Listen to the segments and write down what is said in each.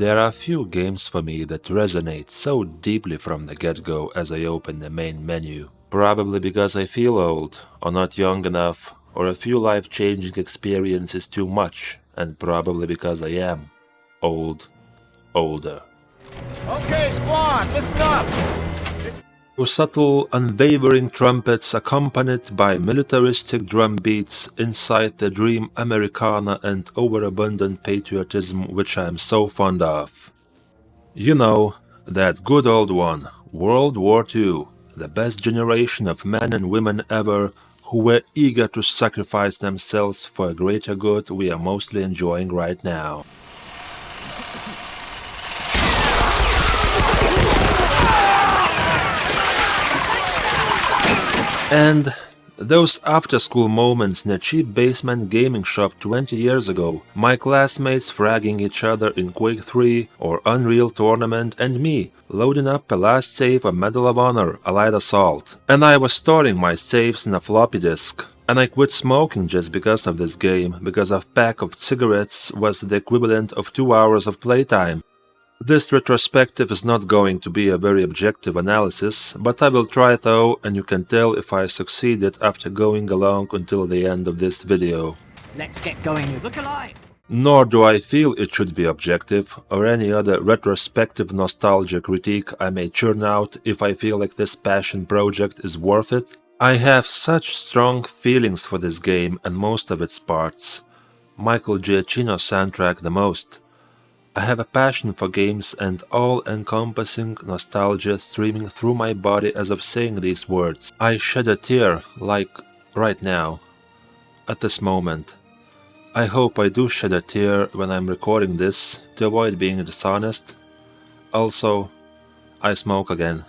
There are few games for me that resonate so deeply from the get-go as I open the main menu. Probably because I feel old, or not young enough, or a few life-changing experiences too much, and probably because I am old, older. Okay, squad, listen up! Subtle, unwavering trumpets accompanied by militaristic drum beats incite the dream Americana and overabundant patriotism which I am so fond of. You know, that good old one, World War II, the best generation of men and women ever who were eager to sacrifice themselves for a greater good we are mostly enjoying right now. And those after-school moments in a cheap basement gaming shop 20 years ago, my classmates fragging each other in Quake 3 or Unreal Tournament and me loading up a last save of Medal of Honor Allied Assault. And I was storing my saves in a floppy disk. And I quit smoking just because of this game, because a pack of cigarettes was the equivalent of two hours of playtime. This retrospective is not going to be a very objective analysis, but I will try though and you can tell if I succeeded after going along until the end of this video. Let's get going, you look alive! Nor do I feel it should be objective, or any other retrospective nostalgia critique I may churn out if I feel like this passion project is worth it. I have such strong feelings for this game and most of its parts. Michael Giacchino soundtrack the most. I have a passion for games and all-encompassing nostalgia streaming through my body as of saying these words. I shed a tear, like right now, at this moment. I hope I do shed a tear when I'm recording this, to avoid being dishonest. Also, I smoke again.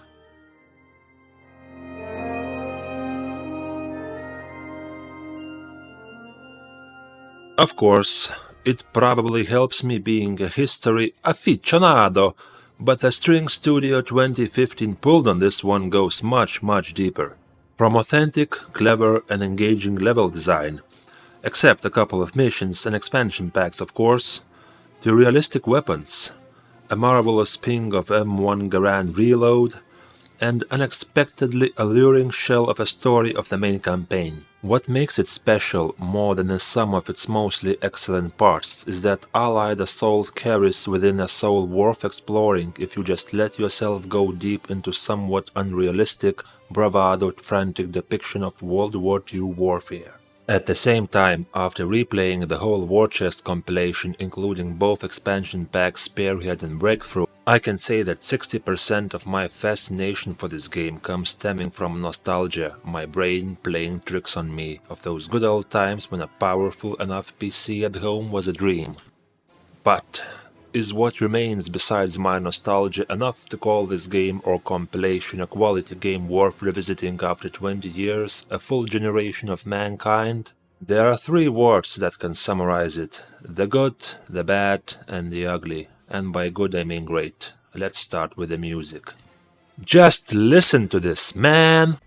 Of course, it probably helps me being a history aficionado, but the String Studio 2015 pulled on this one goes much much deeper. From authentic, clever and engaging level design, except a couple of missions and expansion packs of course, to realistic weapons, a marvelous ping of M1 Garand Reload, and unexpectedly alluring shell of a story of the main campaign. What makes it special more than the sum of its mostly excellent parts is that Allied Assault carries within a soul worth exploring if you just let yourself go deep into somewhat unrealistic, bravado frantic depiction of World War II warfare. At the same time, after replaying the whole War Chest compilation including both expansion packs Spearhead and Breakthrough, I can say that 60% of my fascination for this game comes stemming from nostalgia, my brain playing tricks on me, of those good old times when a powerful enough PC at home was a dream. But is what remains besides my nostalgia enough to call this game or compilation a quality game worth revisiting after 20 years, a full generation of mankind? There are three words that can summarize it, the good, the bad and the ugly and by good I mean great. Let's start with the music. Just listen to this, man!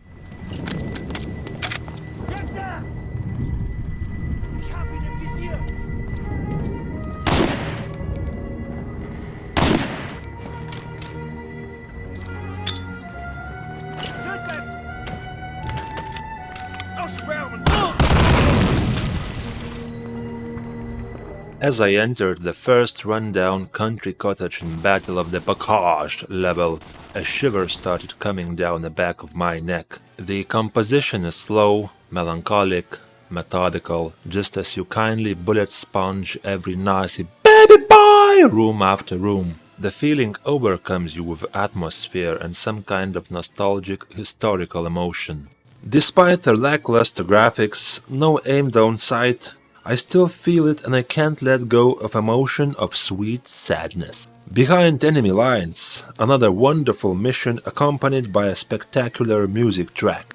As I entered the first rundown country cottage in Battle of the Bocage level, a shiver started coming down the back of my neck. The composition is slow, melancholic, methodical, just as you kindly bullet sponge every noisy baby boy room after room. The feeling overcomes you with atmosphere and some kind of nostalgic historical emotion. Despite the lackluster graphics, no aim down sight, I still feel it and I can't let go of emotion of sweet sadness. Behind enemy lines, another wonderful mission accompanied by a spectacular music track.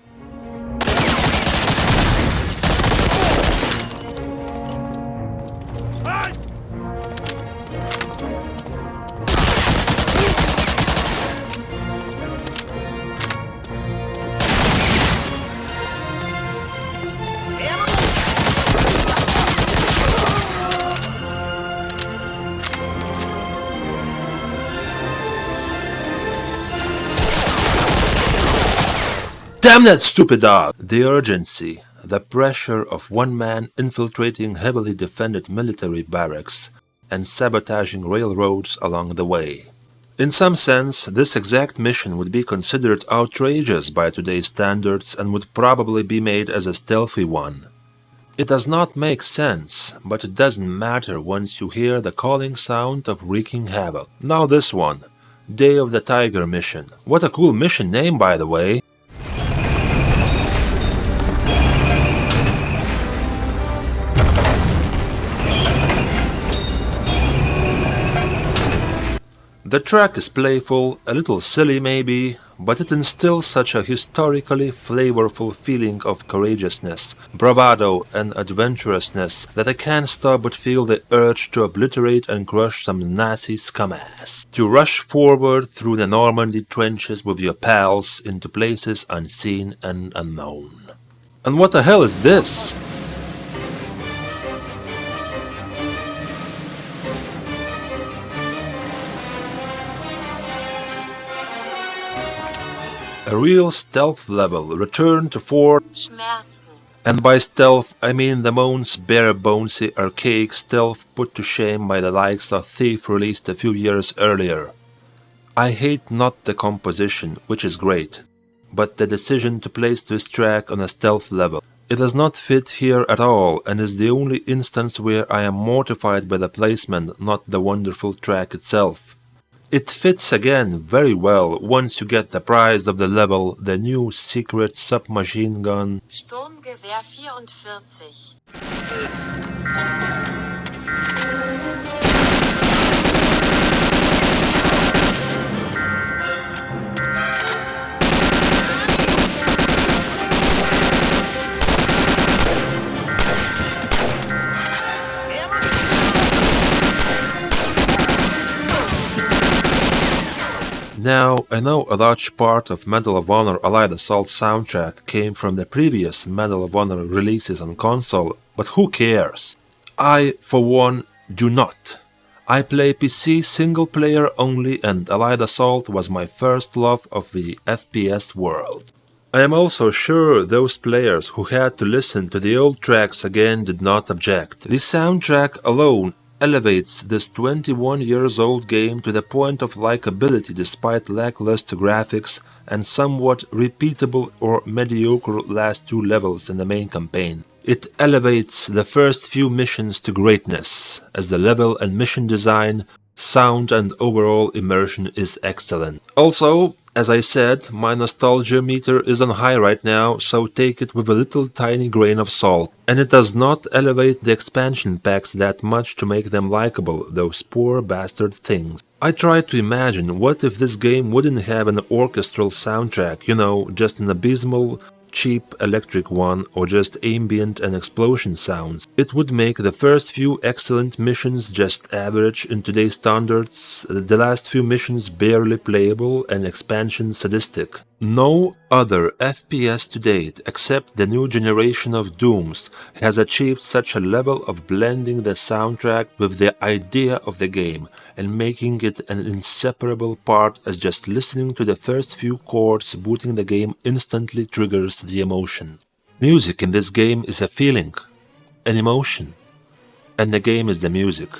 Damn that stupid dog! The urgency, the pressure of one man infiltrating heavily defended military barracks and sabotaging railroads along the way. In some sense, this exact mission would be considered outrageous by today's standards and would probably be made as a stealthy one. It does not make sense, but it doesn't matter once you hear the calling sound of wreaking havoc. Now this one, Day of the Tiger mission. What a cool mission name by the way. The track is playful, a little silly maybe, but it instills such a historically flavorful feeling of courageousness, bravado and adventurousness that I can't stop but feel the urge to obliterate and crush some Nazi scumass. To rush forward through the Normandy trenches with your pals into places unseen and unknown. And what the hell is this? A real stealth level return to Fort Schmerzen. and by stealth I mean the Moan's bare bonesy archaic stealth put to shame by the likes of Thief released a few years earlier. I hate not the composition, which is great, but the decision to place this track on a stealth level. It does not fit here at all and is the only instance where I am mortified by the placement, not the wonderful track itself. It fits again very well once you get the prize of the level, the new secret submachine gun. Sturmgewehr 44. I know a large part of Medal of Honor Allied Assault soundtrack came from the previous Medal of Honor releases on console, but who cares? I, for one, do not. I play PC single player only and Allied Assault was my first love of the FPS world. I am also sure those players who had to listen to the old tracks again did not object. The soundtrack alone elevates this 21 years old game to the point of likability despite lackluster graphics and somewhat repeatable or mediocre last two levels in the main campaign. It elevates the first few missions to greatness, as the level and mission design, sound and overall immersion is excellent. Also, as I said, my nostalgia meter is on high right now, so take it with a little tiny grain of salt. And it does not elevate the expansion packs that much to make them likable, those poor bastard things. I tried to imagine what if this game wouldn't have an orchestral soundtrack, you know, just an abysmal, cheap electric one or just ambient and explosion sounds. It would make the first few excellent missions just average in today's standards, the last few missions barely playable and expansion sadistic. No other FPS to date, except the new generation of Dooms, has achieved such a level of blending the soundtrack with the idea of the game and making it an inseparable part as just listening to the first few chords booting the game instantly triggers the emotion. Music in this game is a feeling, an emotion, and the game is the music.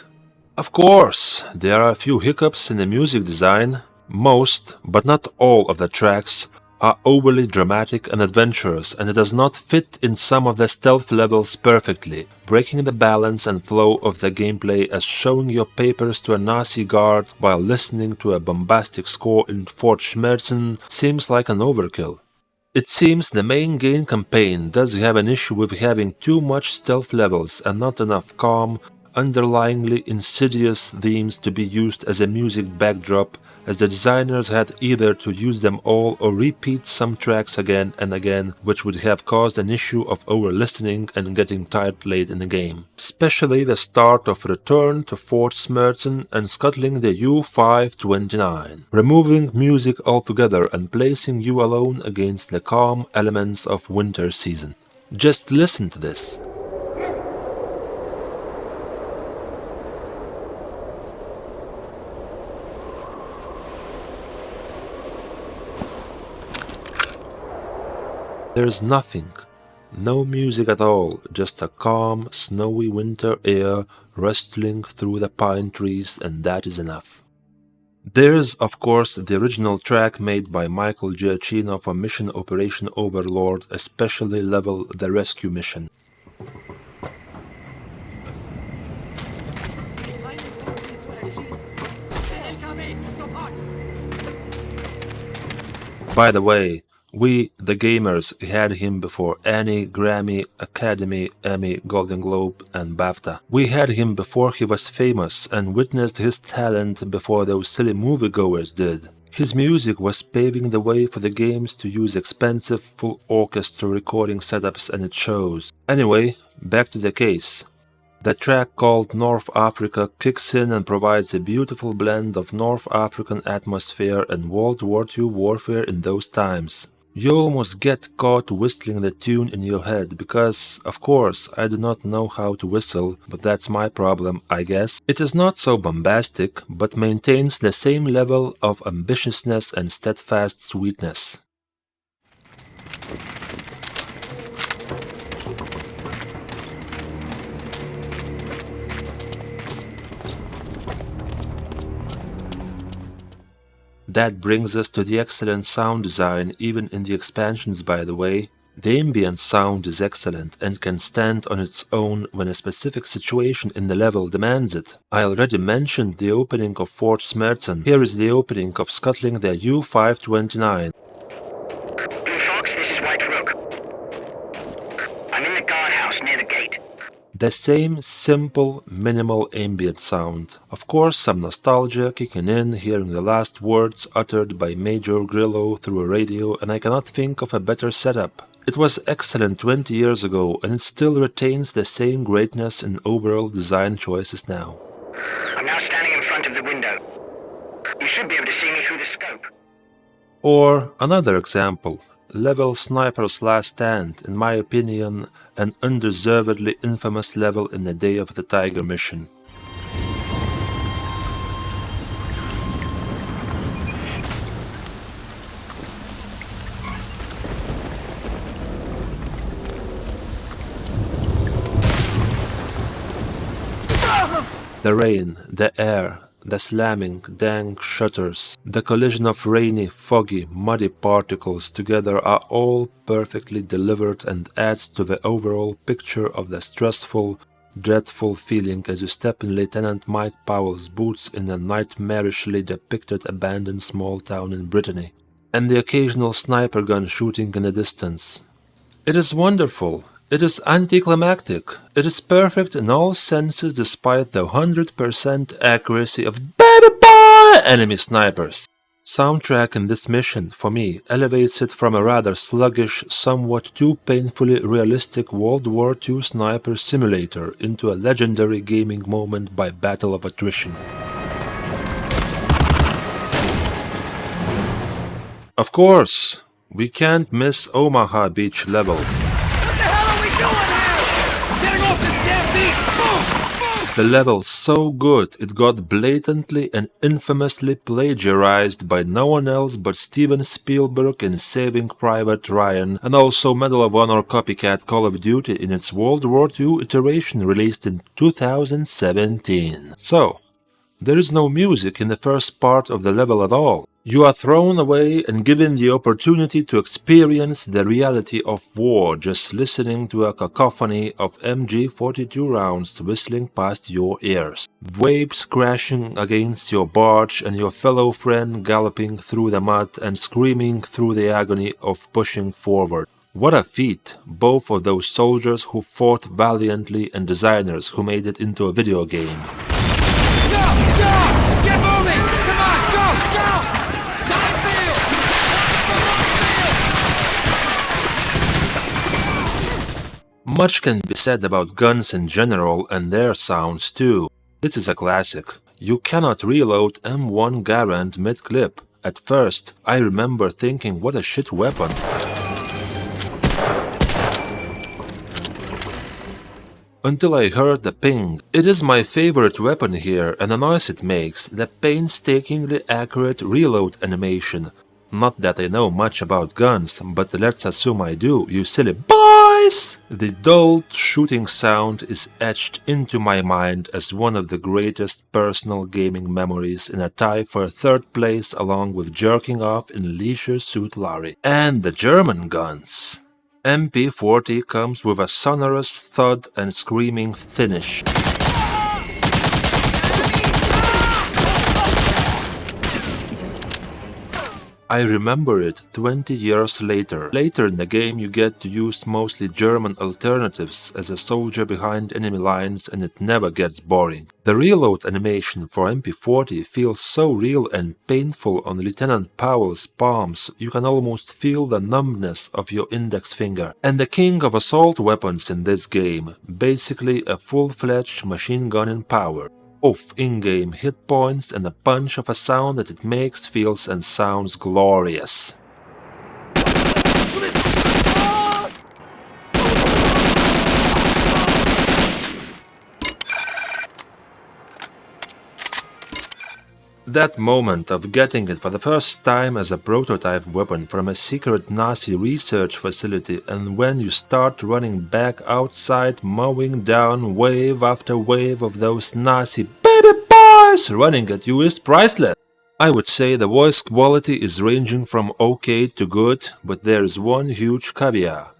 Of course, there are a few hiccups in the music design, most, but not all of the tracks are overly dramatic and adventurous and it does not fit in some of the stealth levels perfectly, breaking the balance and flow of the gameplay as showing your papers to a Nazi guard while listening to a bombastic score in Fort Schmerzen seems like an overkill. It seems the main game campaign does have an issue with having too much stealth levels and not enough calm, underlyingly insidious themes to be used as a music backdrop as the designers had either to use them all or repeat some tracks again and again which would have caused an issue of over-listening and getting tired late in the game. Especially the start of Return to Fort Schmerzen and scuttling the U-529, removing music altogether and placing you alone against the calm elements of winter season. Just listen to this. There's nothing, no music at all, just a calm, snowy winter air rustling through the pine trees and that is enough. There's, of course, the original track made by Michael Giacchino for Mission Operation Overlord, especially level The Rescue Mission. By the way, we, the gamers, had him before Annie, Grammy, Academy, Emmy, Golden Globe and BAFTA. We had him before he was famous and witnessed his talent before those silly moviegoers did. His music was paving the way for the games to use expensive full orchestra recording setups and it shows. Anyway, back to the case. The track called North Africa kicks in and provides a beautiful blend of North African atmosphere and World War II warfare in those times. You almost get caught whistling the tune in your head because, of course, I do not know how to whistle, but that's my problem, I guess. It is not so bombastic, but maintains the same level of ambitiousness and steadfast sweetness. That brings us to the excellent sound design even in the expansions by the way. The ambient sound is excellent and can stand on its own when a specific situation in the level demands it. I already mentioned the opening of Fort Schmerzen. Here is the opening of scuttling the U-529. The same simple, minimal ambient sound. Of course, some nostalgia kicking in, hearing the last words uttered by Major Grillo through a radio, and I cannot think of a better setup. It was excellent 20 years ago, and it still retains the same greatness in overall design choices now. I'm now standing in front of the window. You should be able to see me through the scope. Or another example, level Sniper's Last Stand, in my opinion, an undeservedly infamous level in the Day of the Tiger mission. The rain, the air, the slamming, dank shutters, the collision of rainy, foggy, muddy particles together are all perfectly delivered and adds to the overall picture of the stressful, dreadful feeling as you step in Lieutenant Mike Powell's boots in a nightmarishly depicted abandoned small town in Brittany, and the occasional sniper gun shooting in the distance. It is wonderful, it is anticlimactic. It is perfect in all senses despite the 100% accuracy of baby boy enemy snipers. Soundtrack in this mission, for me, elevates it from a rather sluggish, somewhat too painfully realistic World War II sniper simulator into a legendary gaming moment by battle of attrition. Of course, we can't miss Omaha Beach level. The level so good it got blatantly and infamously plagiarized by no one else but Steven Spielberg in Saving Private Ryan and also Medal of Honor copycat Call of Duty in its World War II iteration released in 2017. So, there is no music in the first part of the level at all. You are thrown away and given the opportunity to experience the reality of war just listening to a cacophony of MG42 rounds whistling past your ears. Waves crashing against your barge and your fellow friend galloping through the mud and screaming through the agony of pushing forward. What a feat, both of those soldiers who fought valiantly and designers who made it into a video game. Get moving! Come on, go! Go! Much can be said about guns in general and their sounds too. This is a classic. You cannot reload M1 Garand mid-clip. At first, I remember thinking what a shit weapon. Until I heard the ping. It is my favorite weapon here and the noise it makes, the painstakingly accurate reload animation. Not that I know much about guns, but let's assume I do, you silly boys! The dull shooting sound is etched into my mind as one of the greatest personal gaming memories in a tie for third place along with jerking off in Leisure Suit Larry. And the German guns! MP40 comes with a sonorous thud and screaming finish. I remember it 20 years later. Later in the game you get to use mostly German alternatives as a soldier behind enemy lines and it never gets boring. The reload animation for MP40 feels so real and painful on Lieutenant Powell's palms you can almost feel the numbness of your index finger. And the king of assault weapons in this game, basically a full-fledged machine gun in power of in-game hit points and a punch of a sound that it makes, feels and sounds glorious. That moment of getting it for the first time as a prototype weapon from a secret Nazi research facility and when you start running back outside mowing down wave after wave of those Nazi baby boys running at you is priceless. I would say the voice quality is ranging from okay to good, but there is one huge caveat.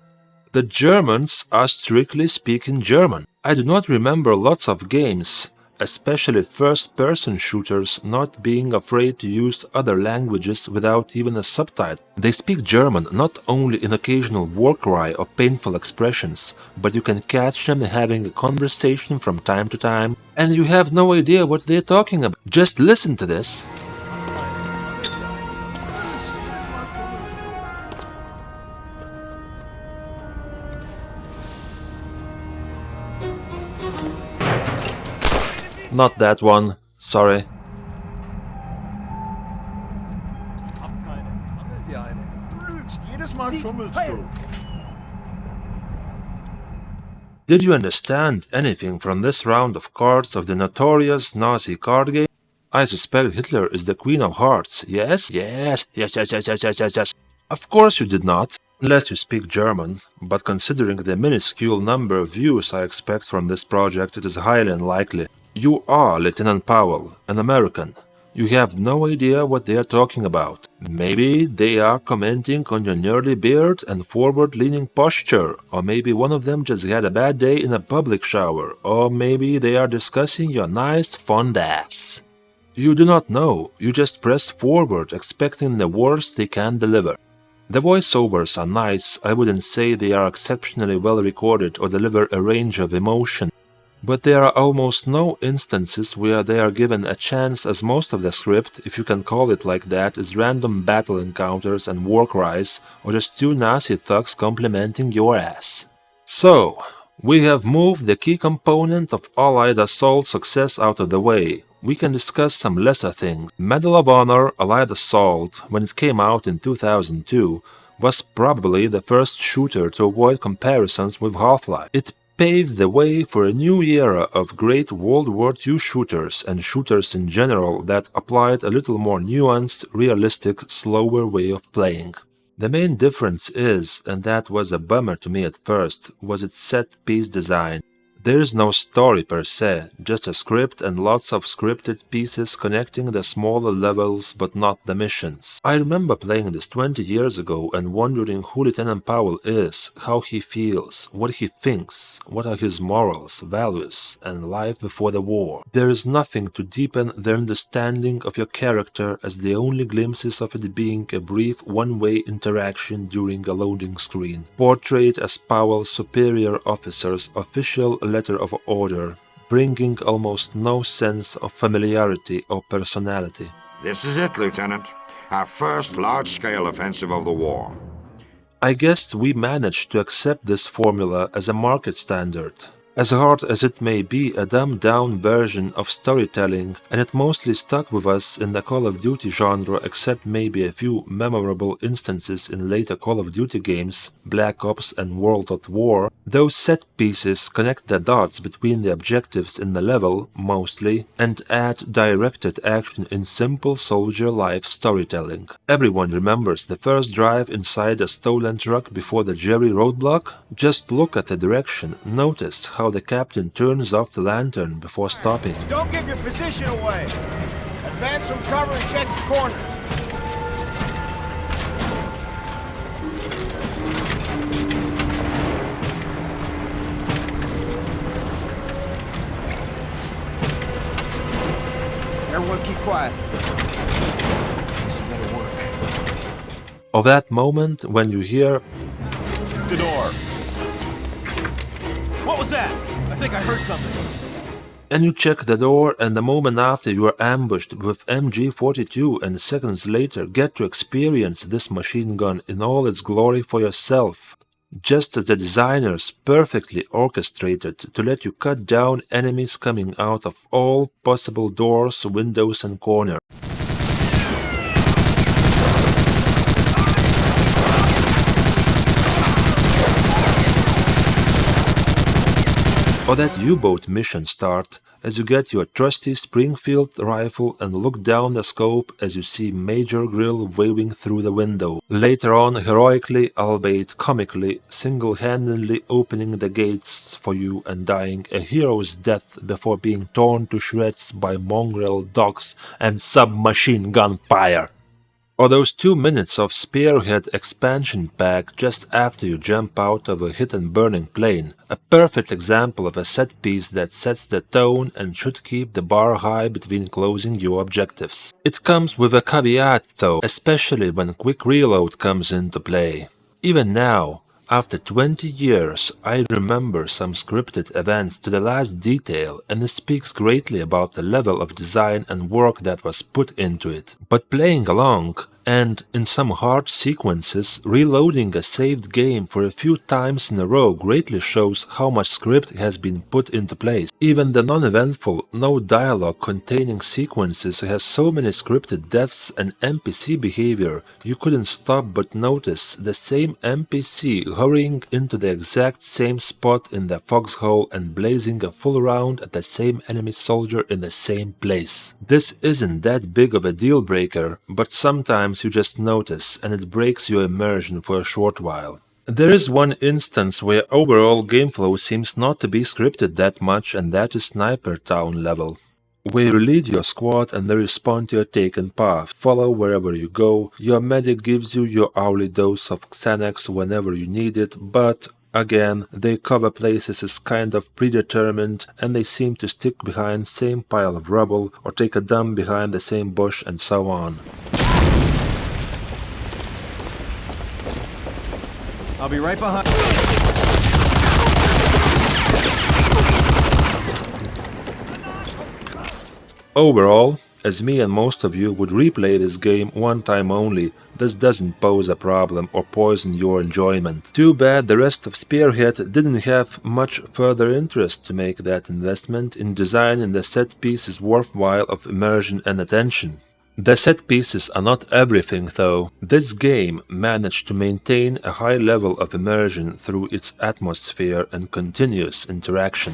The Germans are strictly speaking German. I do not remember lots of games especially first-person shooters not being afraid to use other languages without even a subtitle. They speak German not only in occasional war cry or painful expressions, but you can catch them having a conversation from time to time and you have no idea what they're talking about. Just listen to this. Not that one, sorry. Did you understand anything from this round of cards of the notorious Nazi card game? I suspect Hitler is the Queen of Hearts, yes? Yes, yes, yes, yes, yes, yes, yes, yes. Of course you did not, unless you speak German, but considering the minuscule number of views I expect from this project, it is highly unlikely. You are Lieutenant Powell, an American. You have no idea what they are talking about. Maybe they are commenting on your nerdy beard and forward-leaning posture, or maybe one of them just had a bad day in a public shower, or maybe they are discussing your nice fond ass. You do not know, you just press forward expecting the worst they can deliver. The voiceovers are nice, I wouldn't say they are exceptionally well recorded or deliver a range of emotion, but there are almost no instances where they are given a chance as most of the script, if you can call it like that, is random battle encounters and war cries or just two Nazi thugs complimenting your ass. So, we have moved the key component of Allied assault success out of the way. We can discuss some lesser things. Medal of Honor Allied Assault, when it came out in 2002, was probably the first shooter to avoid comparisons with Half-Life. It paved the way for a new era of great World War II shooters and shooters in general that applied a little more nuanced, realistic, slower way of playing. The main difference is, and that was a bummer to me at first, was its set-piece design. There is no story per se, just a script and lots of scripted pieces connecting the smaller levels but not the missions. I remember playing this 20 years ago and wondering who Lieutenant Powell is, how he feels, what he thinks, what are his morals, values, and life before the war. There is nothing to deepen the understanding of your character as the only glimpses of it being a brief one-way interaction during a loading screen, portrayed as Powell's superior officer's official letter of order, bringing almost no sense of familiarity or personality. This is it, Lieutenant. Our first large-scale offensive of the war. I guess we managed to accept this formula as a market standard. As hard as it may be a dumbed down version of storytelling, and it mostly stuck with us in the Call of Duty genre except maybe a few memorable instances in later Call of Duty games, Black Ops and World at War, those set pieces connect the dots between the objectives in the level, mostly, and add directed action in simple soldier life storytelling. Everyone remembers the first drive inside a stolen truck before the Jerry roadblock? Just look at the direction, notice how the captain turns off the lantern before stopping. Don't give your position away. Advance from cover and check the corners. Everyone keep quiet. This better work. Of that moment when you hear The door. What was that? I think I heard something. and you check the door and the moment after you are ambushed with MG42 and seconds later get to experience this machine gun in all its glory for yourself. Just as the designers perfectly orchestrated to let you cut down enemies coming out of all possible doors, windows and corners. Or that U-boat mission start as you get your trusty Springfield rifle and look down the scope as you see Major Grill waving through the window. Later on, heroically, albeit comically, single-handedly opening the gates for you and dying a hero's death before being torn to shreds by mongrel dogs and submachine gun fire. Or those two minutes of Spearhead expansion pack just after you jump out of a hit and burning plane, a perfect example of a set piece that sets the tone and should keep the bar high between closing your objectives. It comes with a caveat though, especially when quick reload comes into play. Even now, after 20 years, I remember some scripted events to the last detail and this speaks greatly about the level of design and work that was put into it. But playing along, and in some hard sequences, reloading a saved game for a few times in a row greatly shows how much script has been put into place. Even the non-eventful, no dialogue containing sequences has so many scripted deaths and NPC behavior you couldn't stop but notice the same NPC hurrying into the exact same spot in the foxhole and blazing a full round at the same enemy soldier in the same place. This isn't that big of a deal breaker, but sometimes you just notice and it breaks your immersion for a short while. There is one instance where overall game flow seems not to be scripted that much and that is Sniper Town level. Where you lead your squad and they respond to your taken path, follow wherever you go, your medic gives you your hourly dose of Xanax whenever you need it, but Again, they cover places is kind of predetermined and they seem to stick behind same pile of rubble or take a dump behind the same bush and so on. I'll be right behind. Overall, as me and most of you would replay this game one time only, this doesn't pose a problem or poison your enjoyment. Too bad the rest of Spearhead didn't have much further interest to make that investment in designing the set pieces worthwhile of immersion and attention. The set pieces are not everything though. This game managed to maintain a high level of immersion through its atmosphere and continuous interaction.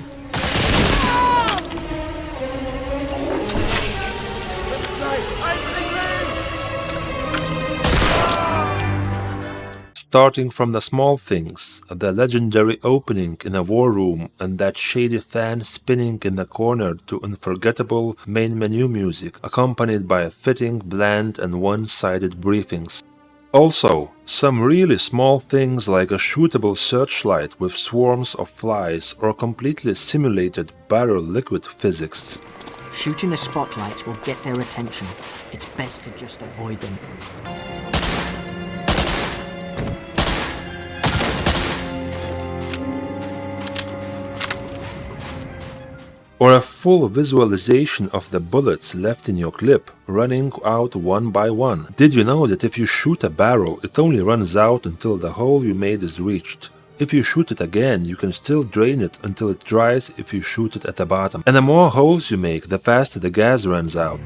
Starting from the small things, the legendary opening in a war room and that shady fan spinning in the corner to unforgettable main menu music accompanied by fitting, bland and one-sided briefings. Also, some really small things like a shootable searchlight with swarms of flies or completely simulated barrel liquid physics. Shooting the spotlights will get their attention. It's best to just avoid them. Or a full visualization of the bullets left in your clip, running out one by one. Did you know that if you shoot a barrel, it only runs out until the hole you made is reached? If you shoot it again, you can still drain it until it dries if you shoot it at the bottom. And the more holes you make, the faster the gas runs out.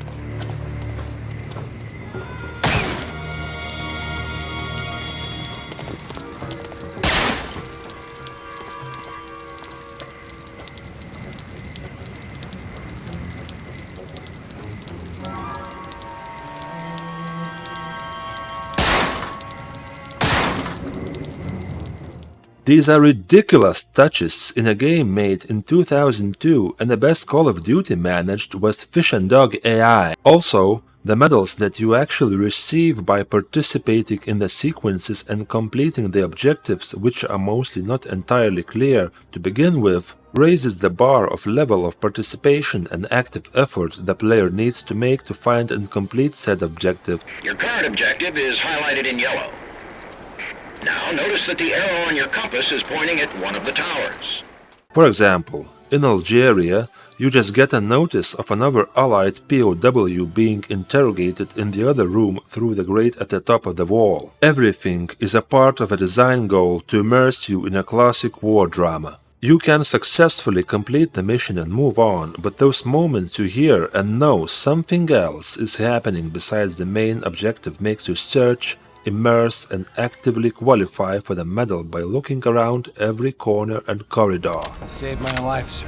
These are ridiculous touches in a game made in 2002 and the best Call of Duty managed was Fish and Dog AI. Also, the medals that you actually receive by participating in the sequences and completing the objectives which are mostly not entirely clear to begin with raises the bar of level of participation and active effort the player needs to make to find and complete said objective. Your current objective is highlighted in yellow. Now notice that the arrow on your compass is pointing at one of the towers. For example, in Algeria, you just get a notice of another Allied POW being interrogated in the other room through the grate at the top of the wall. Everything is a part of a design goal to immerse you in a classic war drama. You can successfully complete the mission and move on, but those moments you hear and know something else is happening besides the main objective makes you search, immerse and actively qualify for the medal by looking around every corner and corridor. Saved my life, sir.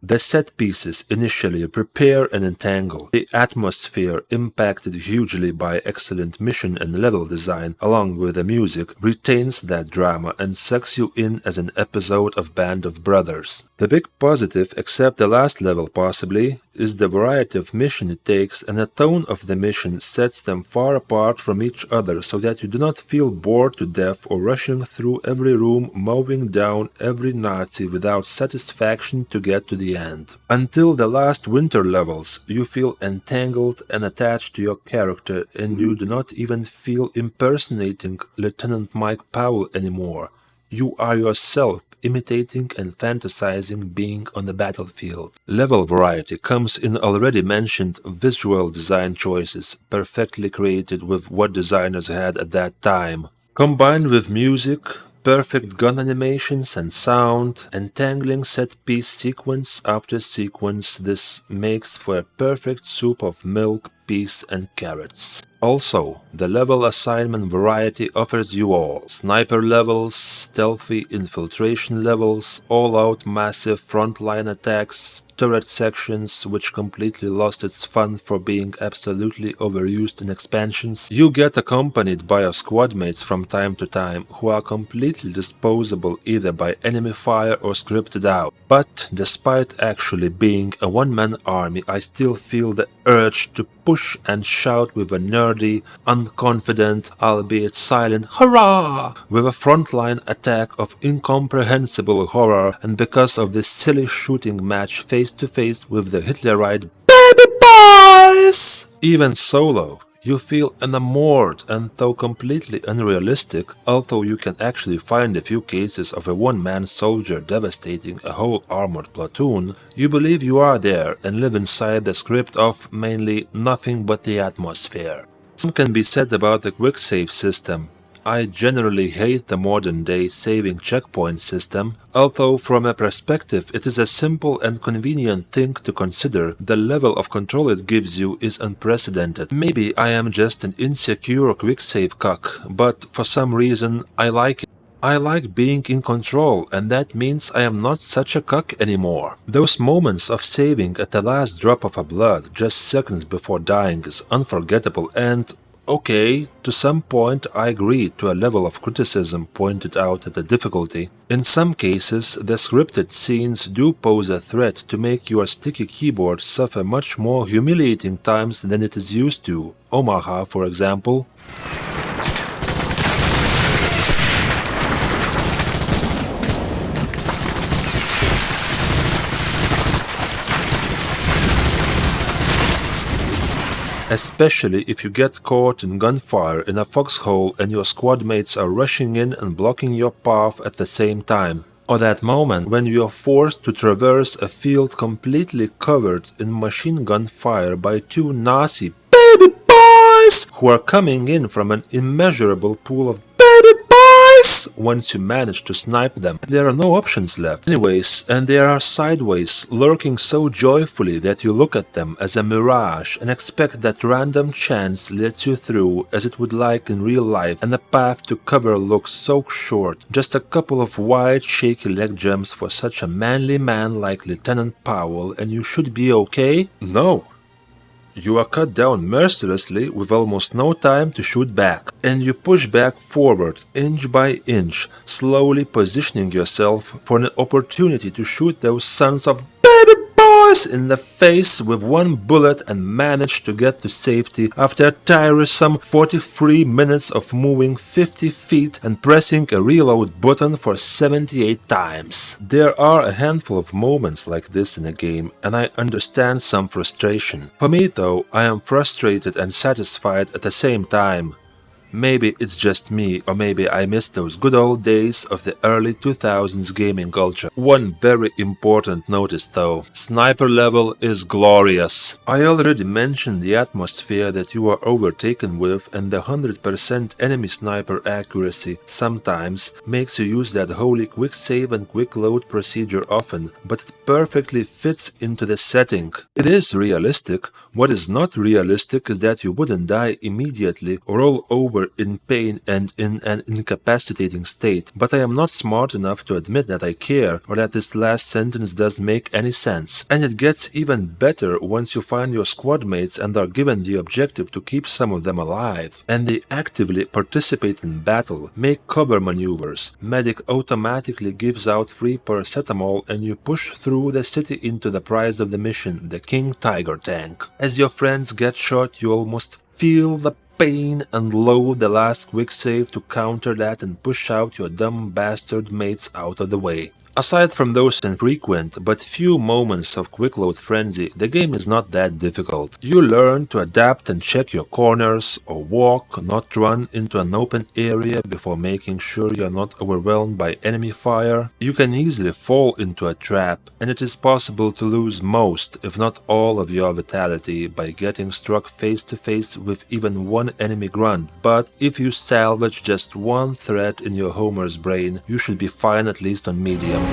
The set pieces initially prepare and entangle. The atmosphere, impacted hugely by excellent mission and level design, along with the music, retains that drama and sucks you in as an episode of Band of Brothers. The big positive, except the last level possibly, is the variety of mission it takes and the tone of the mission sets them far apart from each other so that you do not feel bored to death or rushing through every room mowing down every Nazi without satisfaction to get to the end. Until the last winter levels, you feel entangled and attached to your character and you do not even feel impersonating Lieutenant Mike Powell anymore. You are yourself imitating and fantasizing being on the battlefield. Level variety comes in already mentioned visual design choices, perfectly created with what designers had at that time. Combined with music, perfect gun animations and sound, entangling set-piece sequence after sequence, this makes for a perfect soup of milk, peas and carrots. Also, the level assignment variety offers you all. Sniper levels, stealthy infiltration levels, all-out massive frontline attacks, turret sections which completely lost its fun for being absolutely overused in expansions. You get accompanied by your squadmates from time to time who are completely disposable either by enemy fire or scripted out. But despite actually being a one-man army I still feel the urge to push and shout with a nerdy, unconfident, albeit silent hurrah with a frontline attack of incomprehensible horror and because of this silly shooting match face to face with the Hitlerite BABY BOYS! Even solo, you feel enamored and though completely unrealistic, although you can actually find a few cases of a one-man soldier devastating a whole armored platoon, you believe you are there and live inside the script of mainly nothing but the atmosphere. Some can be said about the quick save system, I generally hate the modern day saving checkpoint system, although from a perspective it is a simple and convenient thing to consider, the level of control it gives you is unprecedented. Maybe I am just an insecure quick save cock, but for some reason I like it. I like being in control and that means I am not such a cock anymore. Those moments of saving at the last drop of a blood just seconds before dying is unforgettable and Okay, to some point I agree to a level of criticism pointed out at the difficulty. In some cases, the scripted scenes do pose a threat to make your sticky keyboard suffer much more humiliating times than it is used to. Omaha, for example. Especially if you get caught in gunfire in a foxhole and your squad mates are rushing in and blocking your path at the same time. Or that moment when you are forced to traverse a field completely covered in machine gun fire by two Nazi BABY BOYS who are coming in from an immeasurable pool of Boys! Once you manage to snipe them, there are no options left. Anyways, and they are sideways, lurking so joyfully that you look at them as a mirage and expect that random chance lets you through as it would like in real life and the path to cover looks so short. Just a couple of wide shaky leg jumps for such a manly man like Lieutenant Powell and you should be okay? No. You are cut down mercilessly with almost no time to shoot back, and you push back forward inch by inch, slowly positioning yourself for an opportunity to shoot those sons of baby boys in the face with one bullet and managed to get to safety after a tiresome 43 minutes of moving 50 feet and pressing a reload button for 78 times. There are a handful of moments like this in a game and I understand some frustration. For me though, I am frustrated and satisfied at the same time. Maybe it's just me, or maybe I miss those good old days of the early 2000s gaming culture. One very important notice though, sniper level is glorious. I already mentioned the atmosphere that you are overtaken with and the 100% enemy sniper accuracy sometimes makes you use that holy quick save and quick load procedure often, but it perfectly fits into the setting. It is realistic. What is not realistic is that you wouldn't die immediately or roll over in pain and in an incapacitating state, but I am not smart enough to admit that I care or that this last sentence does make any sense. And it gets even better once you find your squad mates and are given the objective to keep some of them alive. And they actively participate in battle, make cover maneuvers. Medic automatically gives out free paracetamol and you push through the city into the prize of the mission, the King Tiger tank. As your friends get shot, you almost feel the pain and load the last quick save to counter that and push out your dumb bastard mates out of the way. Aside from those infrequent but few moments of quick load frenzy, the game is not that difficult. You learn to adapt and check your corners or walk, not run into an open area before making sure you are not overwhelmed by enemy fire. You can easily fall into a trap and it is possible to lose most, if not all of your vitality by getting struck face to face with even one enemy grunt, but if you salvage just one thread in your homer's brain, you should be fine at least on medium.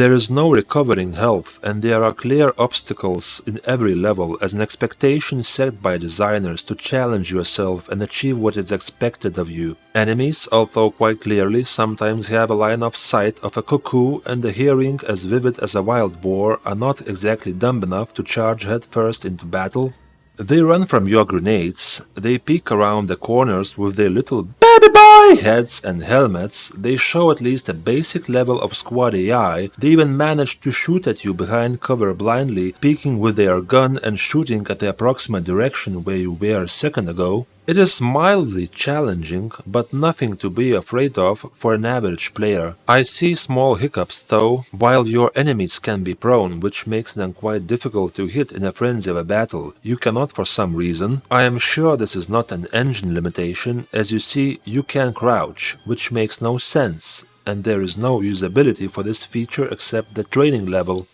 There is no recovering health and there are clear obstacles in every level as an expectation set by designers to challenge yourself and achieve what is expected of you. Enemies, although quite clearly, sometimes have a line of sight of a cuckoo and a hearing as vivid as a wild boar are not exactly dumb enough to charge headfirst into battle. They run from your grenades, they peek around the corners with their little baby boy heads and helmets, they show at least a basic level of squad AI, they even manage to shoot at you behind cover blindly, peeking with their gun and shooting at the approximate direction where you were a second ago. It is mildly challenging, but nothing to be afraid of for an average player. I see small hiccups though, while your enemies can be prone, which makes them quite difficult to hit in a frenzy of a battle. You cannot for some reason. I am sure this is not an engine limitation, as you see you can crouch, which makes no sense, and there is no usability for this feature except the training level.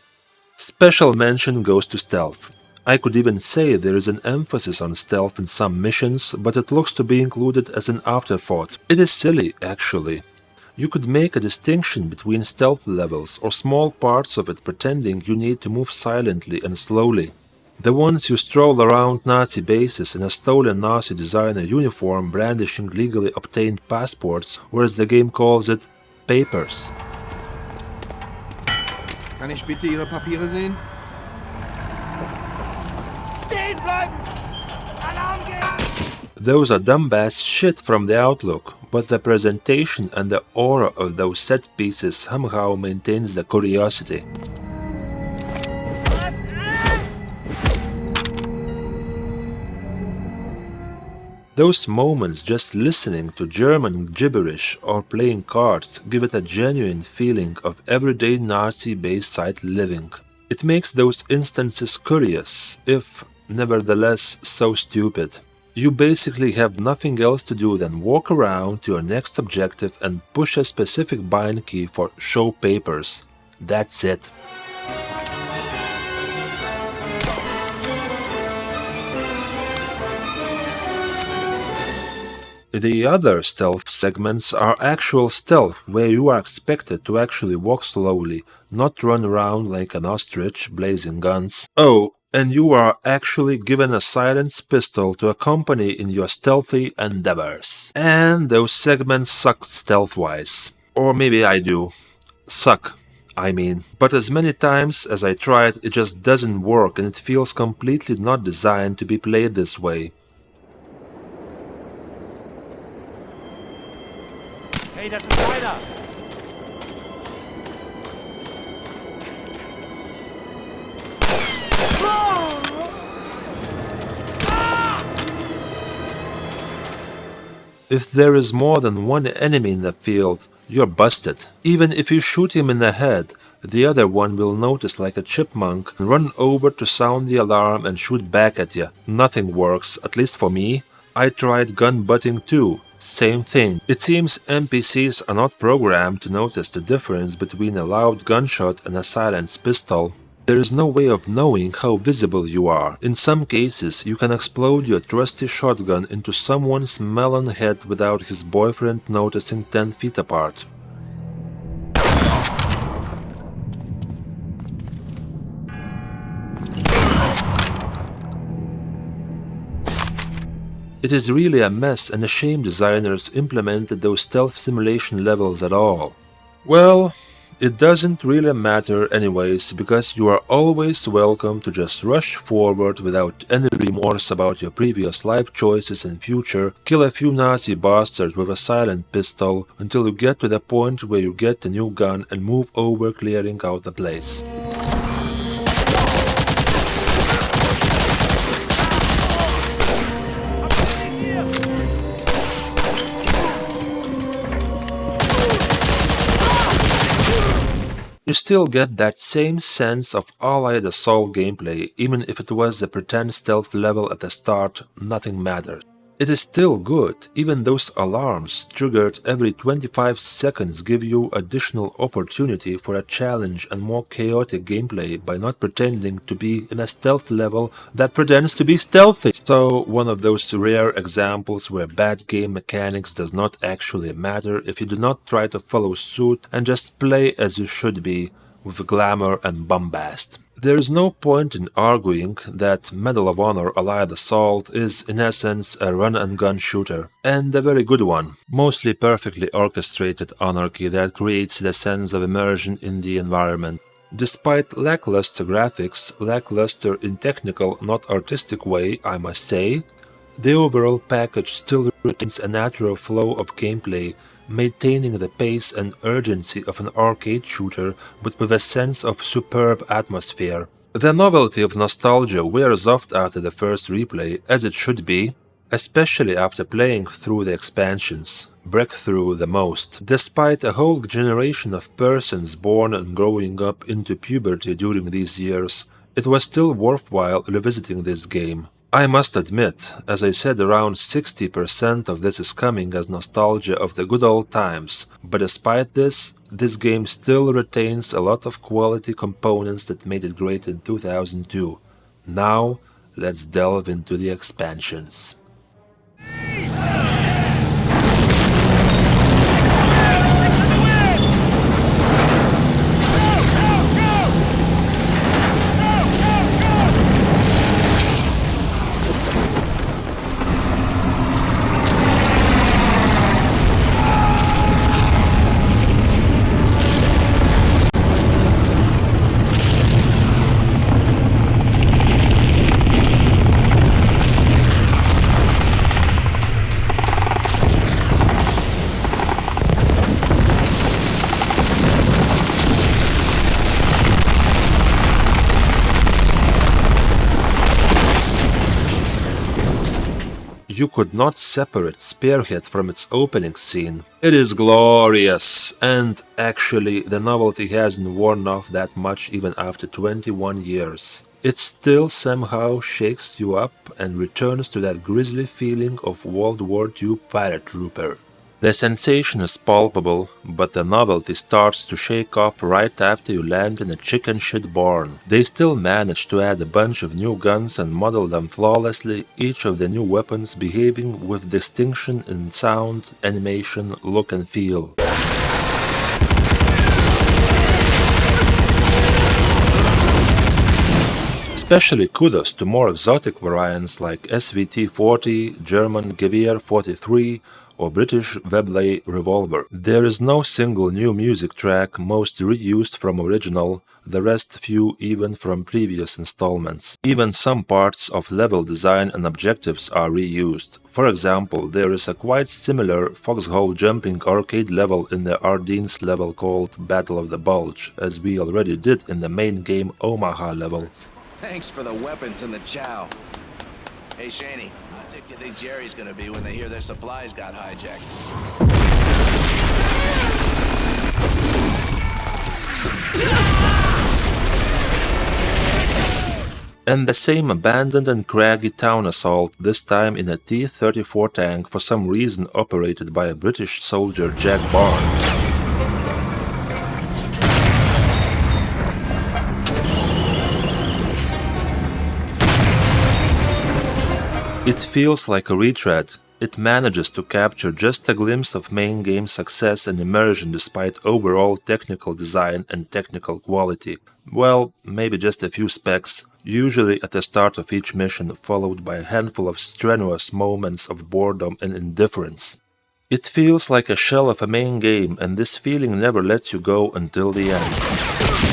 Special mention goes to stealth. I could even say there is an emphasis on stealth in some missions, but it looks to be included as an afterthought. It is silly, actually. You could make a distinction between stealth levels or small parts of it pretending you need to move silently and slowly. The ones you stroll around Nazi bases in a stolen Nazi designer uniform brandishing legally obtained passports, or as the game calls it, papers. Kann ich bitte Ihre Papiere sehen? Stehen bleiben! Alarm! Those are dumbass shit from the outlook, but the presentation and the aura of those set pieces somehow maintains the curiosity. Those moments just listening to German gibberish or playing cards give it a genuine feeling of everyday Nazi base site living. It makes those instances curious, if nevertheless so stupid. You basically have nothing else to do than walk around to your next objective and push a specific bind key for show papers. That's it. The other stealth segments are actual stealth, where you are expected to actually walk slowly, not run around like an ostrich blazing guns. Oh, and you are actually given a silenced pistol to accompany in your stealthy endeavors. And those segments suck stealth-wise. Or maybe I do. Suck. I mean. But as many times as I tried, it just doesn't work and it feels completely not designed to be played this way. Hey, das ist einer! If there is more than one enemy in the field, you're busted. Even if you shoot him in the head, the other one will notice like a chipmunk and run over to sound the alarm and shoot back at you. Nothing works, at least for me. I tried gun butting too. Same thing. It seems NPCs are not programmed to notice the difference between a loud gunshot and a silenced pistol. There is no way of knowing how visible you are. In some cases, you can explode your trusty shotgun into someone's melon head without his boyfriend noticing 10 feet apart. It is really a mess and a shame designers implemented those stealth simulation levels at all. Well, it doesn't really matter anyways, because you are always welcome to just rush forward without any remorse about your previous life choices and future, kill a few Nazi bastards with a silent pistol until you get to the point where you get a new gun and move over clearing out the place. You still get that same sense of Allied Assault gameplay, even if it was the pretend stealth level at the start, nothing matters. It is still good, even those alarms triggered every 25 seconds give you additional opportunity for a challenge and more chaotic gameplay by not pretending to be in a stealth level that pretends to be stealthy. So one of those rare examples where bad game mechanics does not actually matter if you do not try to follow suit and just play as you should be with glamour and bombast. There is no point in arguing that Medal of Honor Allied Assault is in essence a run-and-gun shooter, and a very good one, mostly perfectly orchestrated anarchy that creates the sense of immersion in the environment. Despite lackluster graphics, lackluster in technical, not artistic way, I must say, the overall package still retains a natural flow of gameplay maintaining the pace and urgency of an arcade shooter but with a sense of superb atmosphere. The novelty of nostalgia wears off after the first replay, as it should be, especially after playing through the expansions, breakthrough the most. Despite a whole generation of persons born and growing up into puberty during these years, it was still worthwhile revisiting this game. I must admit, as I said around 60% of this is coming as nostalgia of the good old times, but despite this, this game still retains a lot of quality components that made it great in 2002. Now, let's delve into the expansions. You could not separate Spearhead from its opening scene. It is glorious, and actually the novelty hasn't worn off that much even after 21 years. It still somehow shakes you up and returns to that grisly feeling of World War II paratrooper. The sensation is palpable, but the novelty starts to shake off right after you land in a chicken shit barn. They still manage to add a bunch of new guns and model them flawlessly, each of the new weapons behaving with distinction in sound, animation, look and feel. Especially kudos to more exotic variants like SVT-40, German Gewehr 43 or British Webley revolver. There is no single new music track, most reused from original, the rest few even from previous installments. Even some parts of level design and objectives are reused. For example, there is a quite similar foxhole jumping arcade level in the Ardennes level called Battle of the Bulge, as we already did in the main game Omaha level. Thanks for the weapons and the chow. Hey, Shaney, think Jerry's gonna be when they hear their supplies got hijacked? And the same abandoned and craggy town assault, this time in a T-34 tank for some reason operated by a British soldier Jack Barnes. It feels like a retread. It manages to capture just a glimpse of main game success and immersion despite overall technical design and technical quality. Well, maybe just a few specs, usually at the start of each mission, followed by a handful of strenuous moments of boredom and indifference. It feels like a shell of a main game, and this feeling never lets you go until the end.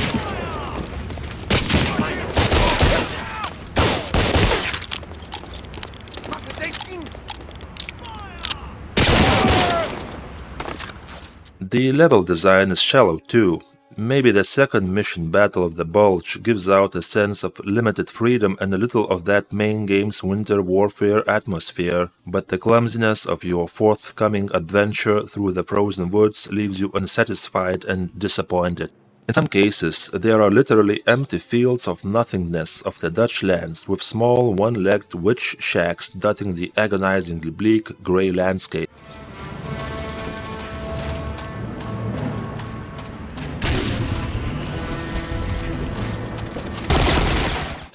The level design is shallow too. Maybe the second mission Battle of the Bulge gives out a sense of limited freedom and a little of that main game's winter warfare atmosphere, but the clumsiness of your forthcoming adventure through the frozen woods leaves you unsatisfied and disappointed. In some cases, there are literally empty fields of nothingness of the Dutch lands with small one-legged witch shacks dotting the agonizingly bleak grey landscape.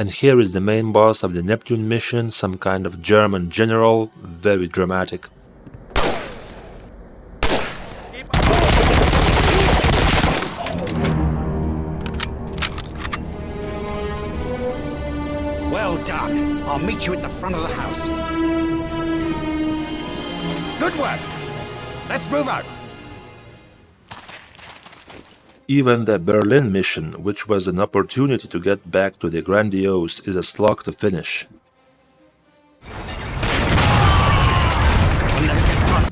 And here is the main boss of the Neptune mission, some kind of German general, very dramatic. Well done. I'll meet you at the front of the house. Good work. Let's move out. Even the Berlin mission, which was an opportunity to get back to the grandiose, is a slog to finish.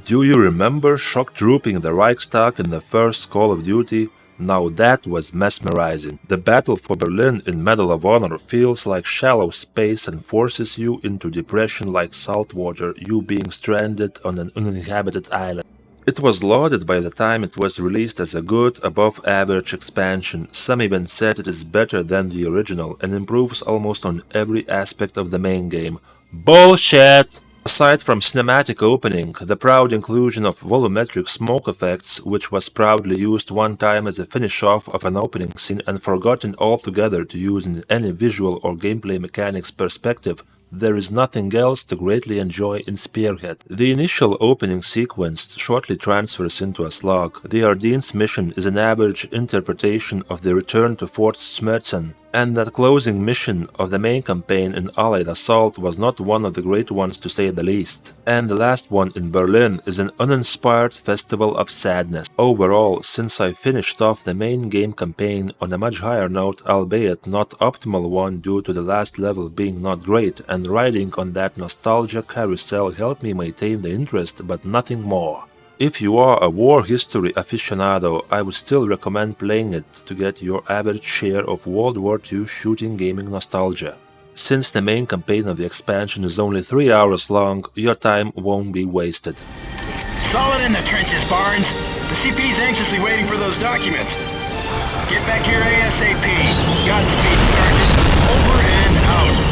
Do you remember shock trooping the Reichstag in the first Call of Duty? Now that was mesmerizing. The battle for Berlin in Medal of Honor feels like shallow space and forces you into depression like salt water, you being stranded on an uninhabited island. It was lauded by the time it was released as a good, above-average expansion. Some even said it is better than the original and improves almost on every aspect of the main game. Bullshit! Aside from cinematic opening, the proud inclusion of volumetric smoke effects, which was proudly used one time as a finish-off of an opening scene and forgotten altogether to use in any visual or gameplay mechanics perspective, there is nothing else to greatly enjoy in Spearhead. The initial opening sequence shortly transfers into a slog. The Ardennes mission is an average interpretation of the return to Fort Schmerzen, and that closing mission of the main campaign in Allied Assault was not one of the great ones to say the least. And the last one in Berlin is an uninspired festival of sadness. Overall, since I finished off the main game campaign on a much higher note, albeit not optimal one due to the last level being not great, and riding on that nostalgia carousel helped me maintain the interest but nothing more. If you are a war history aficionado, I would still recommend playing it to get your average share of World War II shooting gaming nostalgia. Since the main campaign of the expansion is only 3 hours long, your time won't be wasted. Solid in the trenches, Barnes. The CP's anxiously waiting for those documents. Get back here ASAP. Godspeed, Sergeant. Over and out.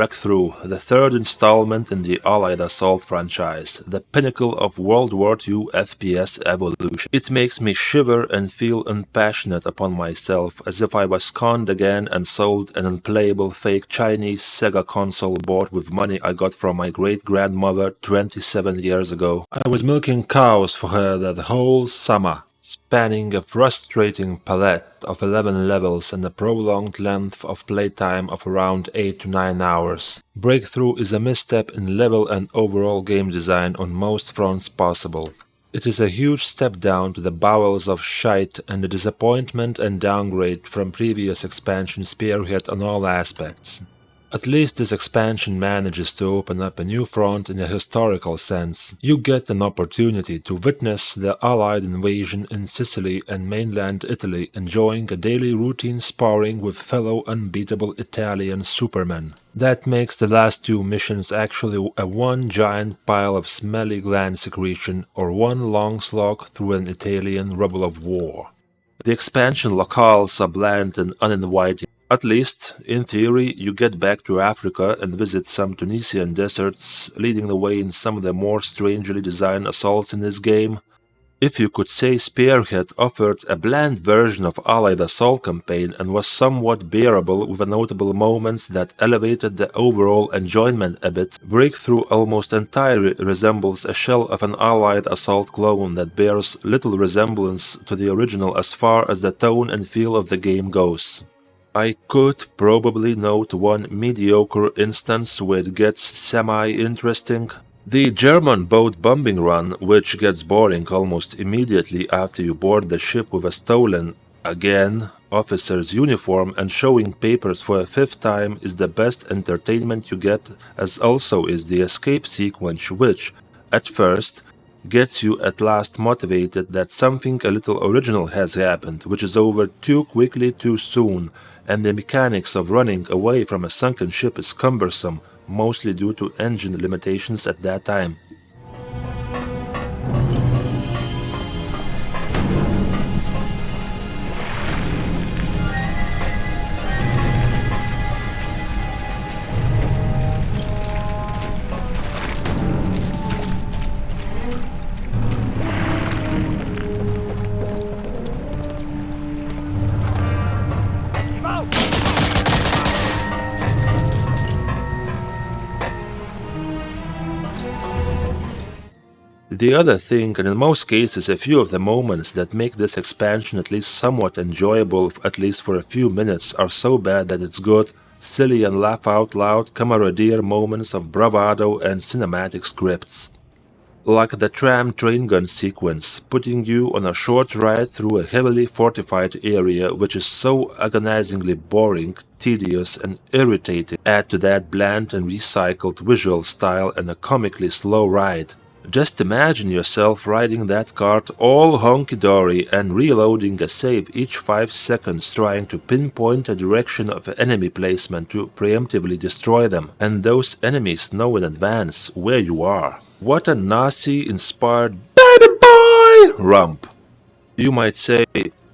Breakthrough, the third installment in the Allied Assault franchise, the pinnacle of World War II FPS evolution. It makes me shiver and feel unpassionate upon myself, as if I was conned again and sold an unplayable fake Chinese Sega console bought with money I got from my great-grandmother 27 years ago. I was milking cows for her that whole summer spanning a frustrating palette of 11 levels and a prolonged length of playtime of around 8 to 9 hours. Breakthrough is a misstep in level and overall game design on most fronts possible. It is a huge step down to the bowels of shite and a disappointment and downgrade from previous expansion Spearhead on all aspects. At least this expansion manages to open up a new front in a historical sense. You get an opportunity to witness the Allied invasion in Sicily and mainland Italy enjoying a daily routine sparring with fellow unbeatable Italian supermen. That makes the last two missions actually a one giant pile of smelly gland secretion or one long slog through an Italian rubble of war. The expansion locales are bland and uninviting. At least, in theory, you get back to Africa and visit some Tunisian deserts, leading the way in some of the more strangely designed assaults in this game. If you could say Spearhead offered a bland version of Allied Assault campaign and was somewhat bearable with a notable moments that elevated the overall enjoyment a bit, Breakthrough almost entirely resembles a shell of an Allied Assault clone that bears little resemblance to the original as far as the tone and feel of the game goes. I could probably note one mediocre instance where it gets semi-interesting. The German boat bombing run, which gets boring almost immediately after you board the ship with a stolen, again, officer's uniform and showing papers for a fifth time is the best entertainment you get as also is the escape sequence which, at first, gets you at last motivated that something a little original has happened, which is over too quickly too soon, and the mechanics of running away from a sunken ship is cumbersome, mostly due to engine limitations at that time. The other thing, and in most cases a few of the moments that make this expansion at least somewhat enjoyable at least for a few minutes are so bad that it's good, silly and laugh out loud camaraderie moments of bravado and cinematic scripts. Like the tram train gun sequence, putting you on a short ride through a heavily fortified area which is so agonizingly boring, tedious and irritating. Add to that bland and recycled visual style and a comically slow ride. Just imagine yourself riding that cart all honky-dory and reloading a save each 5 seconds trying to pinpoint a direction of enemy placement to preemptively destroy them, and those enemies know in advance where you are. What a Nazi-inspired baby boy rump! You might say,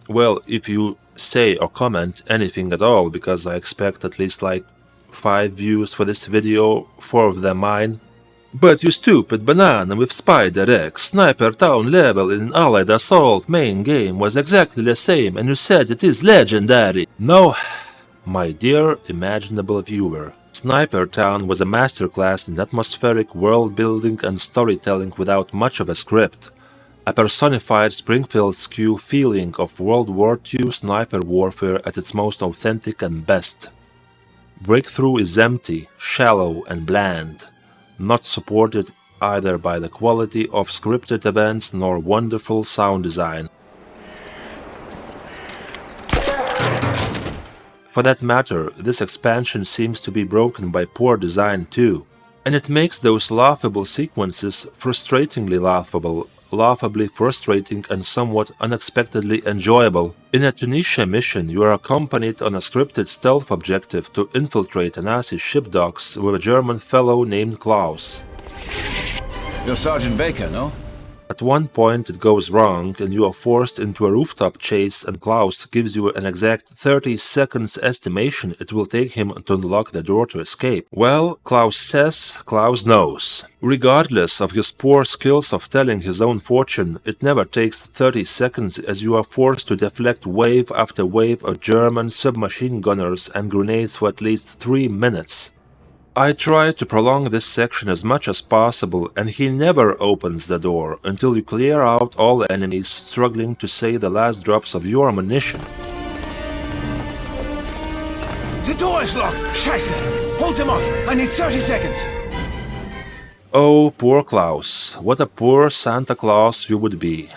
well, if you say or comment anything at all, because I expect at least like 5 views for this video, 4 of them mine, but you stupid banana with Spider X, Sniper Town level in Allied Assault main game was exactly the same and you said it is legendary. No, my dear imaginable viewer. Sniper Town was a masterclass in atmospheric world building and storytelling without much of a script. A personified Springfield skew feeling of World War II sniper warfare at its most authentic and best. Breakthrough is empty, shallow and bland not supported either by the quality of scripted events nor wonderful sound design. For that matter, this expansion seems to be broken by poor design too, and it makes those laughable sequences frustratingly laughable laughably frustrating and somewhat unexpectedly enjoyable. In a Tunisia mission, you are accompanied on a scripted stealth objective to infiltrate Nazi ship docks with a German fellow named Klaus. You're Sergeant Baker, no? At one point it goes wrong and you are forced into a rooftop chase and Klaus gives you an exact 30 seconds estimation it will take him to unlock the door to escape. Well, Klaus says, Klaus knows. Regardless of his poor skills of telling his own fortune, it never takes 30 seconds as you are forced to deflect wave after wave of German submachine gunners and grenades for at least 3 minutes. I try to prolong this section as much as possible and he never opens the door until you clear out all enemies struggling to save the last drops of your ammunition. The door is locked! Scheiße! Hold him off! I need 30 seconds! Oh, poor Klaus, what a poor Santa Claus you would be.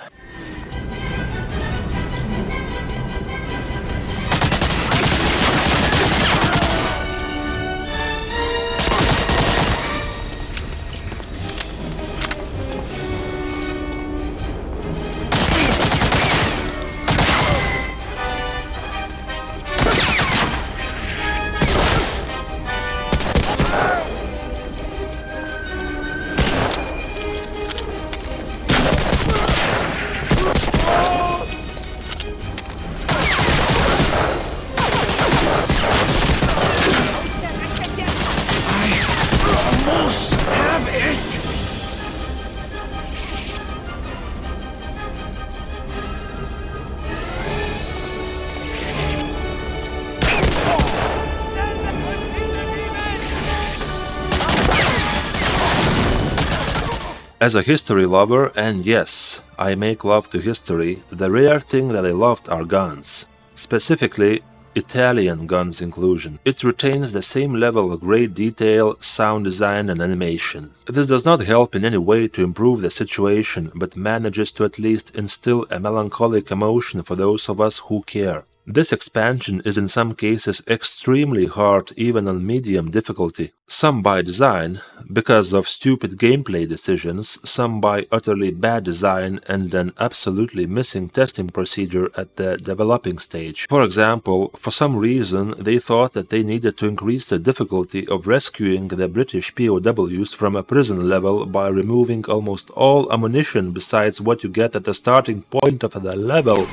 As a history lover, and yes, I make love to history, the rare thing that I loved are guns. Specifically, Italian guns inclusion. It retains the same level of great detail, sound design and animation. This does not help in any way to improve the situation, but manages to at least instill a melancholic emotion for those of us who care. This expansion is in some cases extremely hard even on medium difficulty, some by design, because of stupid gameplay decisions, some by utterly bad design and an absolutely missing testing procedure at the developing stage. For example, for some reason they thought that they needed to increase the difficulty of rescuing the British POWs from a prison level by removing almost all ammunition besides what you get at the starting point of the level.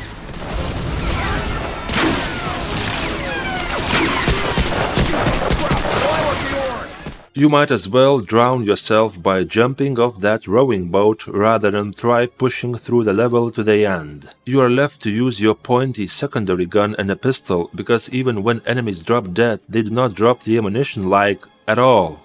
You might as well drown yourself by jumping off that rowing boat rather than try pushing through the level to the end. You are left to use your pointy secondary gun and a pistol because even when enemies drop dead, they do not drop the ammunition like at all.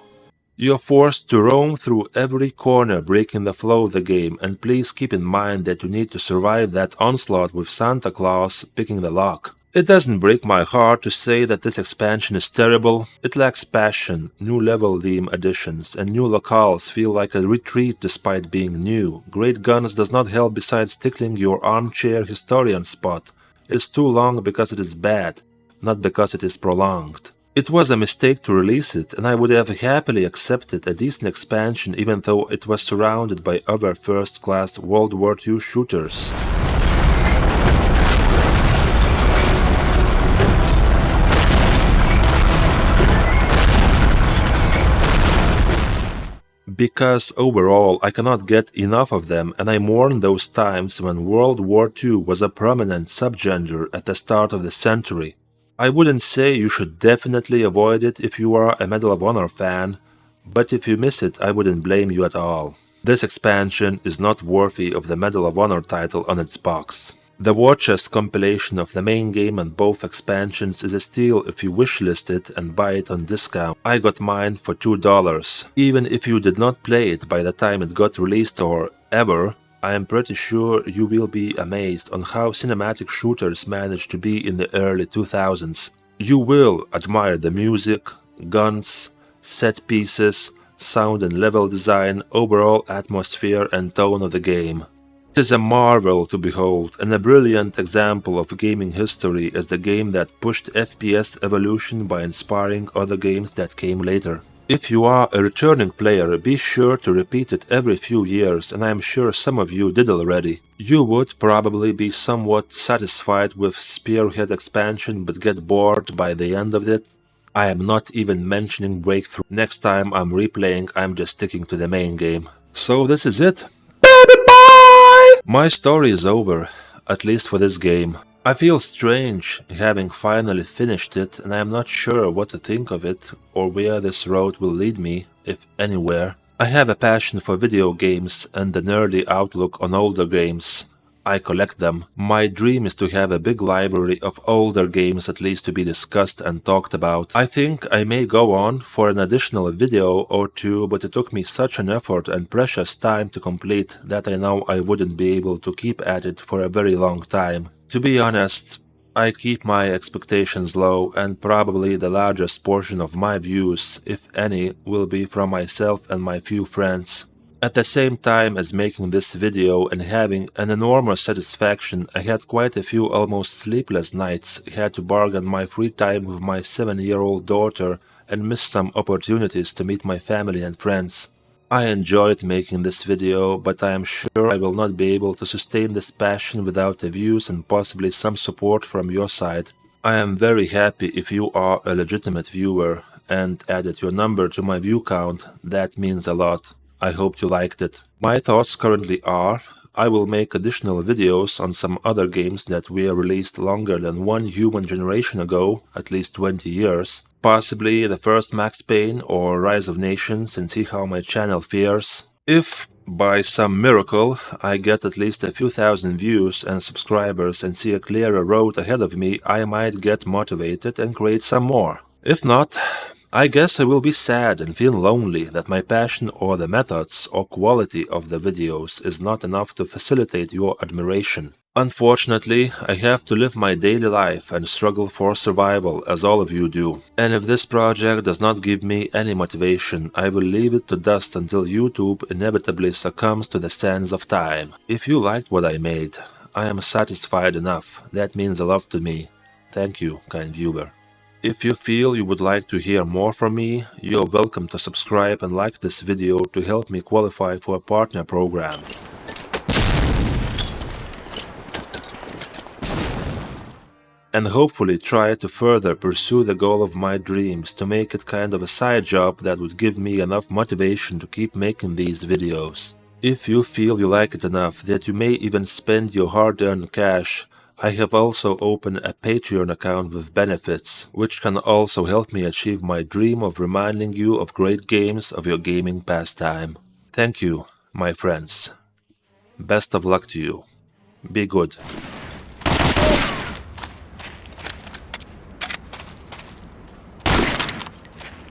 You are forced to roam through every corner breaking the flow of the game and please keep in mind that you need to survive that onslaught with Santa Claus picking the lock. It doesn't break my heart to say that this expansion is terrible. It lacks passion, new level theme additions, and new locales feel like a retreat despite being new. Great Guns does not help besides tickling your armchair historian spot. It is too long because it is bad, not because it is prolonged. It was a mistake to release it, and I would have happily accepted a decent expansion even though it was surrounded by other first-class World War II shooters. Because overall I cannot get enough of them and I mourn those times when World War II was a prominent subgenre at the start of the century. I wouldn't say you should definitely avoid it if you are a Medal of Honor fan, but if you miss it I wouldn't blame you at all. This expansion is not worthy of the Medal of Honor title on its box. The war chest compilation of the main game and both expansions is a steal if you wishlist it and buy it on discount. I got mine for $2. Even if you did not play it by the time it got released or ever, I am pretty sure you will be amazed on how cinematic shooters managed to be in the early 2000s. You will admire the music, guns, set pieces, sound and level design, overall atmosphere and tone of the game. It is a marvel to behold and a brilliant example of gaming history as the game that pushed FPS evolution by inspiring other games that came later. If you are a returning player, be sure to repeat it every few years and I am sure some of you did already. You would probably be somewhat satisfied with Spearhead expansion but get bored by the end of it. I am not even mentioning Breakthrough. Next time I'm replaying I'm just sticking to the main game. So this is it. My story is over, at least for this game. I feel strange having finally finished it and I am not sure what to think of it or where this road will lead me, if anywhere. I have a passion for video games and a nerdy outlook on older games. I collect them. My dream is to have a big library of older games at least to be discussed and talked about. I think I may go on for an additional video or two, but it took me such an effort and precious time to complete that I know I wouldn't be able to keep at it for a very long time. To be honest, I keep my expectations low and probably the largest portion of my views, if any, will be from myself and my few friends. At the same time as making this video and having an enormous satisfaction, I had quite a few almost sleepless nights, had to bargain my free time with my 7-year-old daughter and missed some opportunities to meet my family and friends. I enjoyed making this video, but I am sure I will not be able to sustain this passion without the views and possibly some support from your side. I am very happy if you are a legitimate viewer and added your number to my view count, that means a lot. I hope you liked it. My thoughts currently are, I will make additional videos on some other games that were released longer than one human generation ago, at least 20 years. Possibly the first Max Payne or Rise of Nations and see how my channel fares. If, by some miracle, I get at least a few thousand views and subscribers and see a clearer road ahead of me, I might get motivated and create some more. If not, I guess I will be sad and feel lonely that my passion or the methods or quality of the videos is not enough to facilitate your admiration. Unfortunately, I have to live my daily life and struggle for survival as all of you do. And if this project does not give me any motivation, I will leave it to dust until YouTube inevitably succumbs to the sands of time. If you liked what I made, I am satisfied enough. That means a lot to me. Thank you, kind viewer. If you feel you would like to hear more from me, you are welcome to subscribe and like this video to help me qualify for a partner program. And hopefully try to further pursue the goal of my dreams to make it kind of a side job that would give me enough motivation to keep making these videos. If you feel you like it enough that you may even spend your hard-earned cash I have also opened a Patreon account with benefits, which can also help me achieve my dream of reminding you of great games of your gaming pastime. Thank you, my friends. Best of luck to you. Be good.